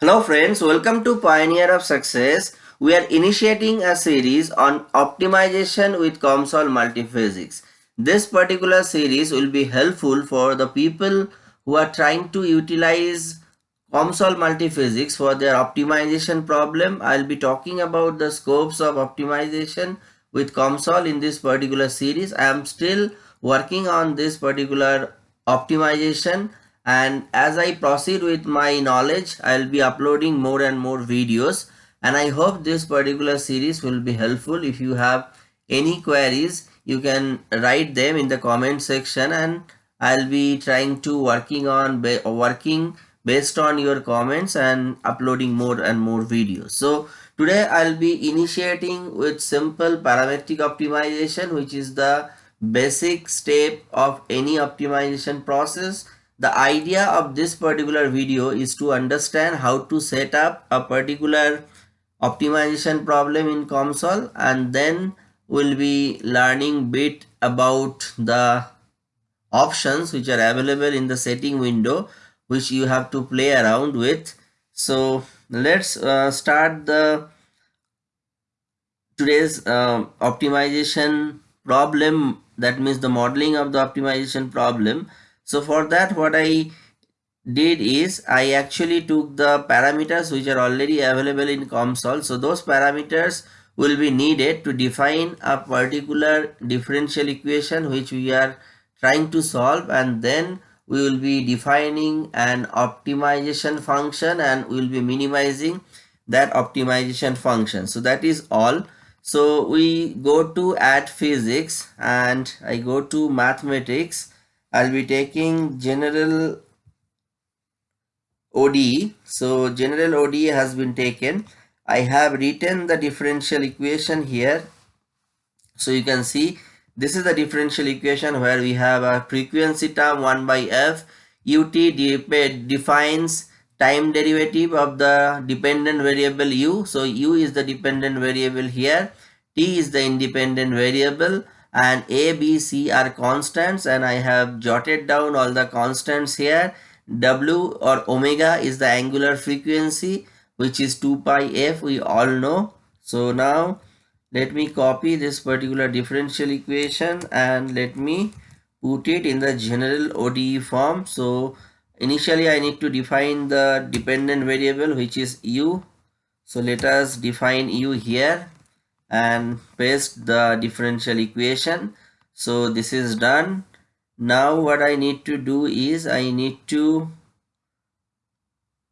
Hello friends, welcome to Pioneer of Success. We are initiating a series on optimization with COMSOL multiphysics. This particular series will be helpful for the people who are trying to utilize COMSOL multiphysics for their optimization problem. I'll be talking about the scopes of optimization with COMSOL in this particular series. I am still working on this particular optimization and as I proceed with my knowledge I'll be uploading more and more videos. And I hope this particular series will be helpful. If you have any queries you can write them in the comment section. And I'll be trying to working on working based on your comments and uploading more and more videos. So today I'll be initiating with simple parametric optimization which is the basic step of any optimization process the idea of this particular video is to understand how to set up a particular optimization problem in COMSOL and then we'll be learning bit about the options which are available in the setting window which you have to play around with. So let's uh, start the today's uh, optimization problem that means the modeling of the optimization problem so for that what I did is I actually took the parameters which are already available in COMSOL. So those parameters will be needed to define a particular differential equation which we are trying to solve and then we will be defining an optimization function and we will be minimizing that optimization function. So that is all. So we go to add physics and I go to mathematics I'll be taking general ODE. So general ODE has been taken. I have written the differential equation here. So you can see this is the differential equation where we have a frequency term 1 by f. ut defines time derivative of the dependent variable u. So u is the dependent variable here. t is the independent variable and a b c are constants and i have jotted down all the constants here. W or omega is the angular frequency which is 2 pi f we all know. So now let me copy this particular differential equation and let me put it in the general ODE form. So initially I need to define the dependent variable which is u. So let us define u here and paste the differential equation. So this is done. Now what I need to do is I need to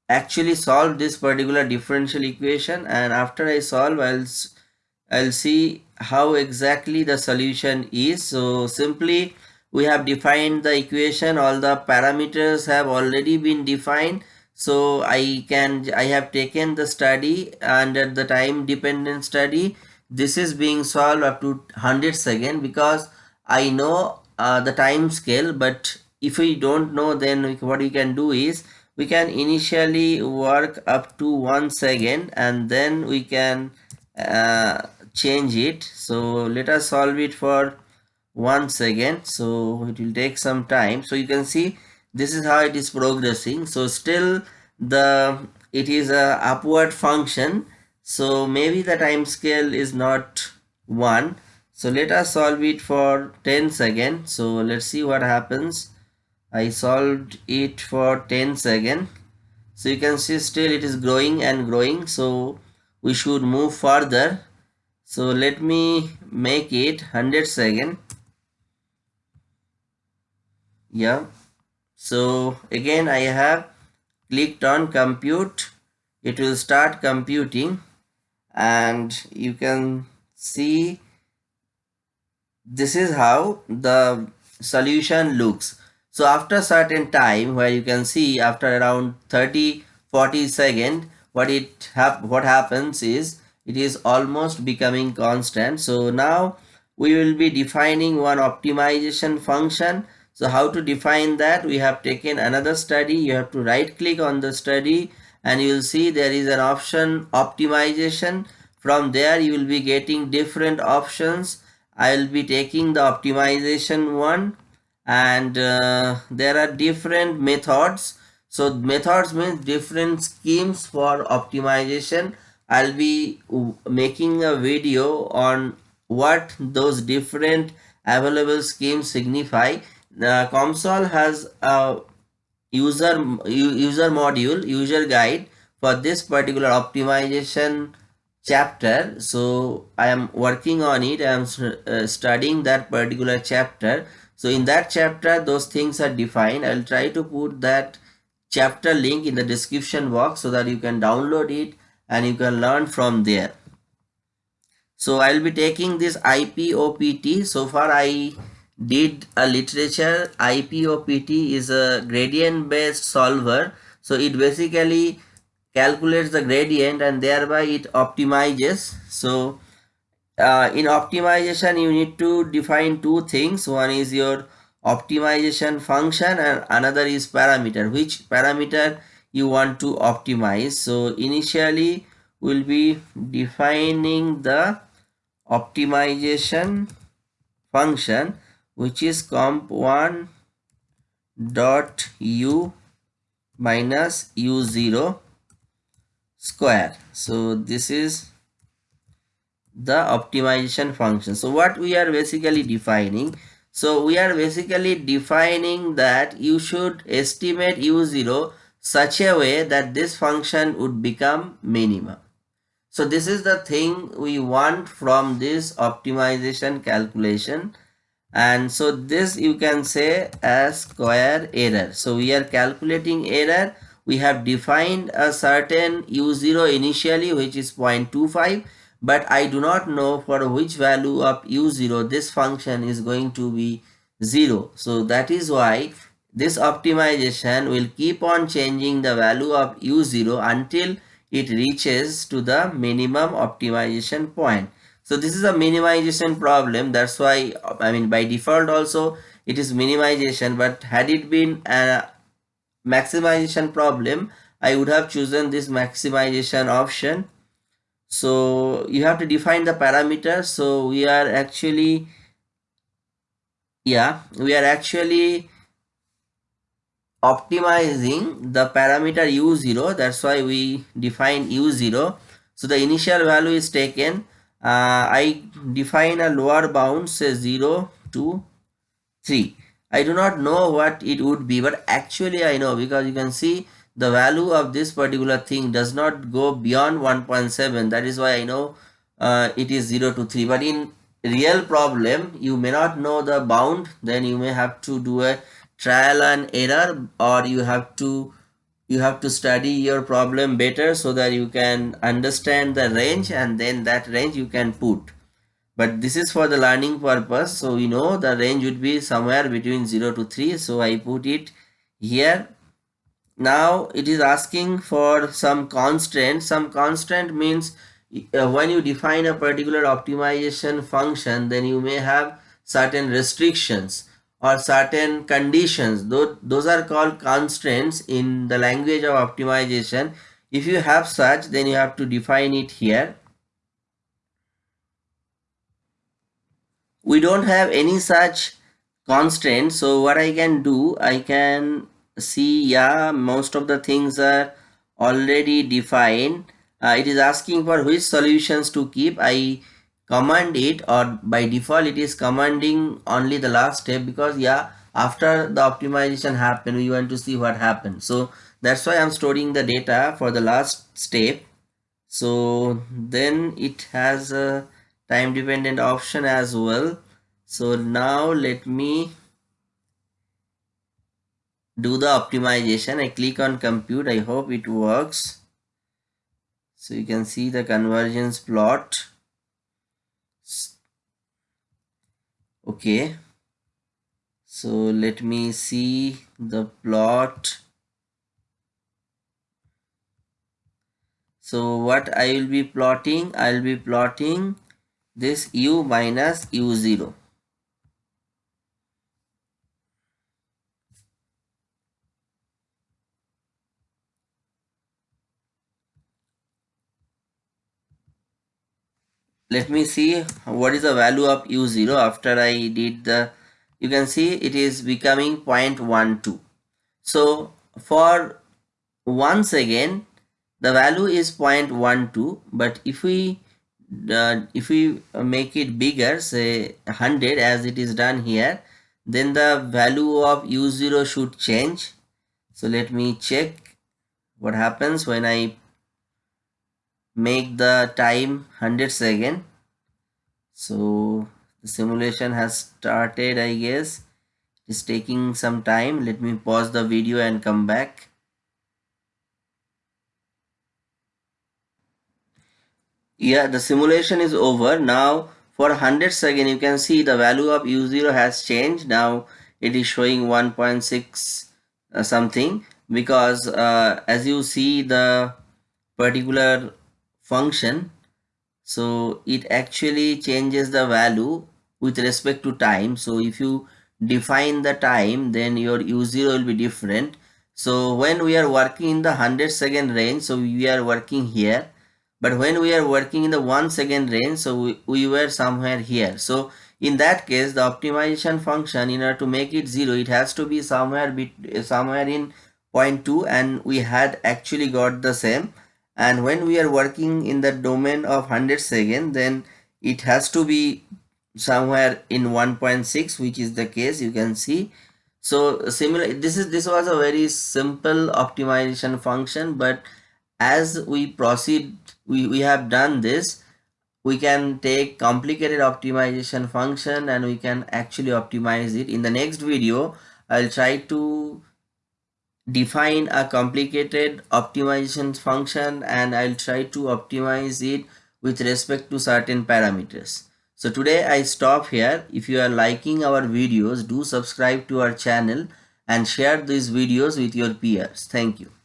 actually solve this particular differential equation. And after I solve I'll I'll see how exactly the solution is. So simply we have defined the equation. All the parameters have already been defined. So I can I have taken the study under the time dependent study this is being solved up to 100 second because I know uh, the time scale but if we don't know then what we can do is we can initially work up to one second and then we can uh, change it. So let us solve it for one second so it will take some time. So you can see this is how it is progressing. So still the it is a upward function so maybe the time scale is not 1 so let us solve it for 10 seconds so let's see what happens. I solved it for 10 seconds so you can see still it is growing and growing. So we should move further. So let me make it 100 second yeah. So again I have clicked on compute. It will start computing and you can see this is how the solution looks. So after a certain time where you can see after around 30 40 second what it hap what happens is it is almost becoming constant. So now we will be defining one optimization function. So how to define that? We have taken another study. You have to right click on the study and you will see there is an option optimization. From there you will be getting different options. I will be taking the optimization one and uh, there are different methods. So methods means different schemes for optimization. I'll be making a video on what those different available schemes signify. The COMSOL has a user user module user guide for this particular optimization chapter. So i am working on it. I am uh, studying that particular chapter. So in that chapter those things are defined. I'll try to put that chapter link in the description box so that you can download it and you can learn from there. So i'll be taking this ipopt so far i did a literature ipopt is a gradient based solver. So it basically calculates the gradient and thereby it optimizes. So uh, in optimization you need to define two things. One is your optimization function and another is parameter. Which parameter you want to optimize? So initially we'll be defining the optimization function which is comp1 dot u minus u0 square. So this is the optimization function. So what we are basically defining so we are basically defining that you should estimate u0 such a way that this function would become minimum. So this is the thing we want from this optimization calculation and so this you can say as square error. So we are calculating error. We have defined a certain u0 initially which is 0.25 but I do not know for which value of u0 this function is going to be 0 so that is why this optimization will keep on changing the value of u0 until it reaches to the minimum optimization point so this is a minimization problem. That's why i mean by default also it is minimization. But had it been a maximization problem i would have chosen this maximization option. So you have to define the parameter. So we are actually yeah we are actually optimizing the parameter u0 that's why we define u0 so the initial value is taken I define a lower bound say 0 to 3 I do not know what it would be but actually I know because you can see the value of this particular thing does not go beyond 1.7 that is why I know uh, it is 0 to 3 but in real problem you may not know the bound then you may have to do a trial and error or you have to you have to study your problem better so that you can understand the range and then that range you can put. But this is for the learning purpose. So you know the range would be somewhere between 0 to 3 so I put it here. Now it is asking for some constraint. Some constraint means uh, when you define a particular optimization function then you may have certain restrictions or certain conditions. Those, are called constraints in the language of optimization. If you have such then you have to define it here. We don't have any such constraint so what i can do i can see yeah most of the things are already defined. Uh, it is asking for which solutions to keep. I command it or by default it is commanding only the last step because yeah after the optimization happened we want to see what happened. So that's why i'm storing the data for the last step. So then it has a time dependent option as well. So now let me do the optimization. I click on compute. I hope it works. So you can see the convergence plot okay. So let me see the plot. So what i will be plotting? I will be plotting this u minus u0 let me see what is the value of u0 after I did the you can see it is becoming 0.12 so for once again the value is 0.12 but if we uh, if we make it bigger say 100 as it is done here then the value of u0 should change. So let me check what happens when I make the time 100 second. So the simulation has started I guess. It's taking some time. Let me pause the video and come back. Yeah the simulation is over. Now for 100 second you can see the value of u0 has changed. Now it is showing 1.6 uh, something because uh, as you see the particular function. So it actually changes the value with respect to time. So if you define the time then your u0 will be different. So when we are working in the 100 second range so we are working here. But when we are working in the one second range so we, we were somewhere here. So in that case the optimization function in order to make it zero it has to be somewhere bit somewhere in 0.2 and we had actually got the same and when we are working in the domain of 100 second then it has to be somewhere in 1.6 which is the case you can see. So similar this is this was a very simple optimization function but as we proceed we, we have done this we can take complicated optimization function and we can actually optimize it. In the next video i'll try to define a complicated optimization function and i'll try to optimize it with respect to certain parameters. So today i stop here. If you are liking our videos do subscribe to our channel and share these videos with your peers. Thank you